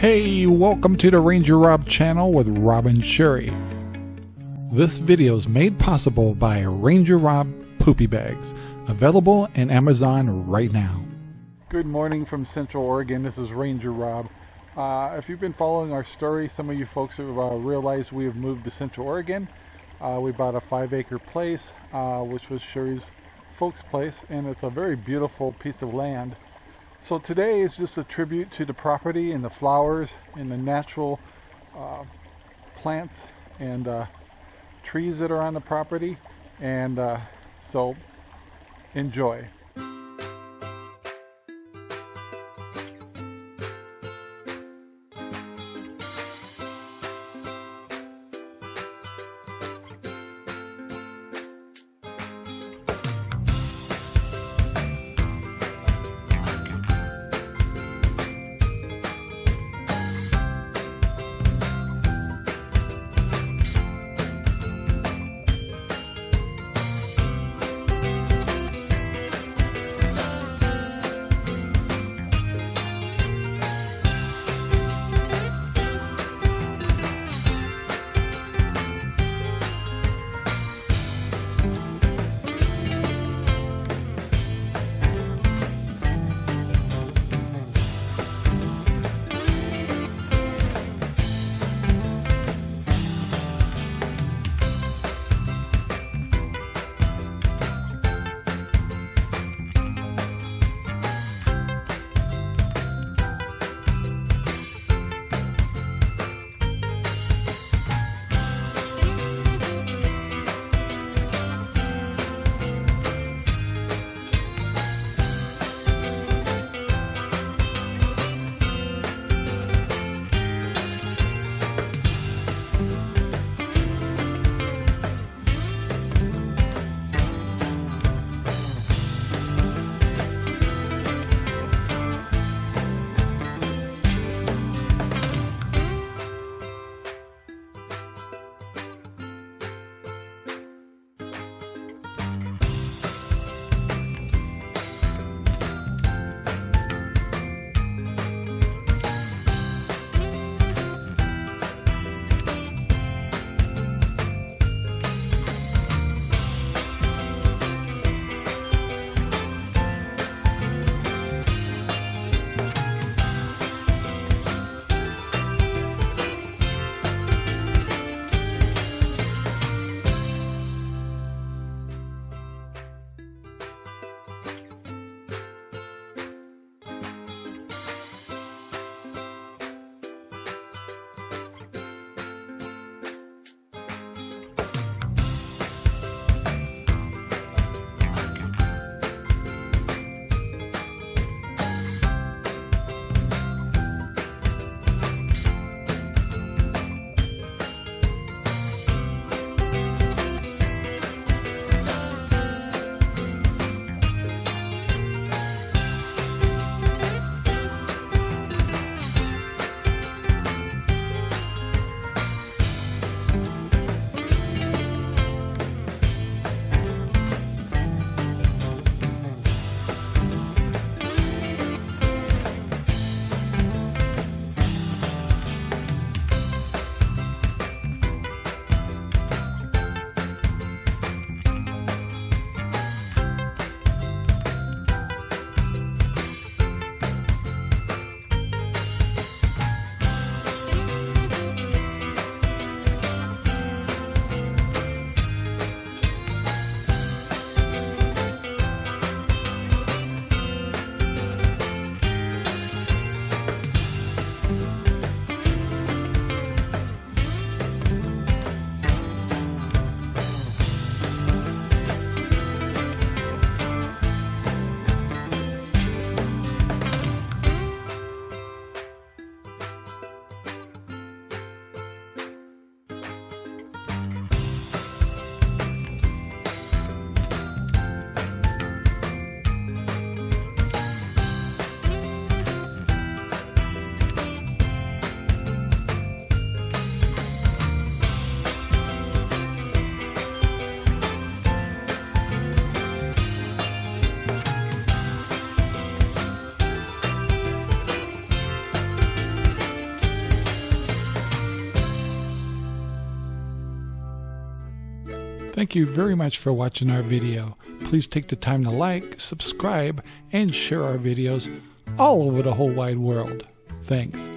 Hey, welcome to the Ranger Rob channel with Rob and Sherry. This video is made possible by Ranger Rob Poopy Bags, available in Amazon right now. Good morning from Central Oregon. This is Ranger Rob. Uh, if you've been following our story, some of you folks have uh, realized we have moved to Central Oregon. Uh, we bought a five acre place, uh, which was Sherry's folks' place, and it's a very beautiful piece of land. So today is just a tribute to the property and the flowers and the natural uh, plants and uh, trees that are on the property. And uh, so enjoy. Thank you very much for watching our video. Please take the time to like, subscribe, and share our videos all over the whole wide world. Thanks.